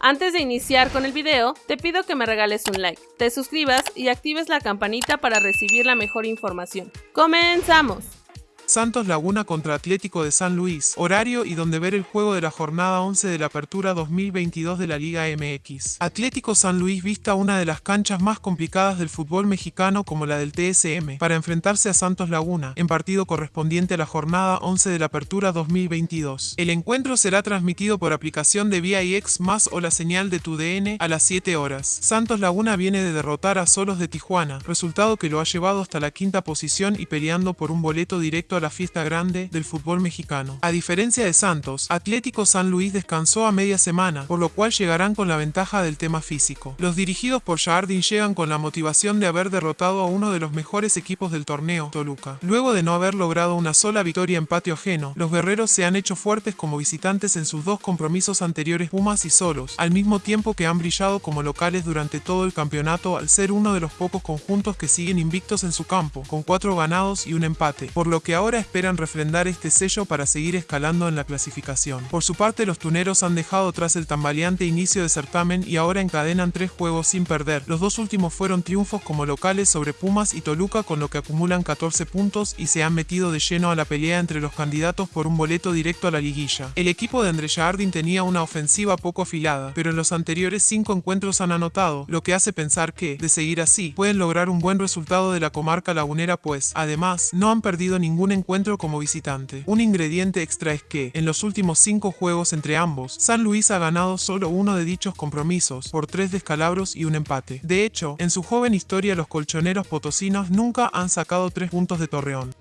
Antes de iniciar con el video, te pido que me regales un like, te suscribas y actives la campanita para recibir la mejor información. ¡Comenzamos! Santos Laguna contra Atlético de San Luis, horario y donde ver el juego de la jornada 11 de la Apertura 2022 de la Liga MX. Atlético San Luis vista una de las canchas más complicadas del fútbol mexicano como la del TSM, para enfrentarse a Santos Laguna, en partido correspondiente a la jornada 11 de la Apertura 2022. El encuentro será transmitido por aplicación de VIX más o la señal de tu DN a las 7 horas. Santos Laguna viene de derrotar a Solos de Tijuana, resultado que lo ha llevado hasta la quinta posición y peleando por un boleto directo la fiesta grande del fútbol mexicano. A diferencia de Santos, Atlético San Luis descansó a media semana, por lo cual llegarán con la ventaja del tema físico. Los dirigidos por Jardín llegan con la motivación de haber derrotado a uno de los mejores equipos del torneo, Toluca. Luego de no haber logrado una sola victoria en patio ajeno, los guerreros se han hecho fuertes como visitantes en sus dos compromisos anteriores Pumas y Solos, al mismo tiempo que han brillado como locales durante todo el campeonato al ser uno de los pocos conjuntos que siguen invictos en su campo, con cuatro ganados y un empate, por lo que ahora ahora esperan refrendar este sello para seguir escalando en la clasificación. Por su parte, los tuneros han dejado tras el tambaleante inicio de certamen y ahora encadenan tres juegos sin perder. Los dos últimos fueron triunfos como locales sobre Pumas y Toluca con lo que acumulan 14 puntos y se han metido de lleno a la pelea entre los candidatos por un boleto directo a la liguilla. El equipo de André Jardín tenía una ofensiva poco afilada, pero en los anteriores cinco encuentros han anotado, lo que hace pensar que, de seguir así, pueden lograr un buen resultado de la comarca lagunera pues, además, no han perdido ningún encuentro como visitante. Un ingrediente extra es que, en los últimos cinco juegos entre ambos, San Luis ha ganado solo uno de dichos compromisos, por tres descalabros y un empate. De hecho, en su joven historia los colchoneros potosinos nunca han sacado tres puntos de Torreón.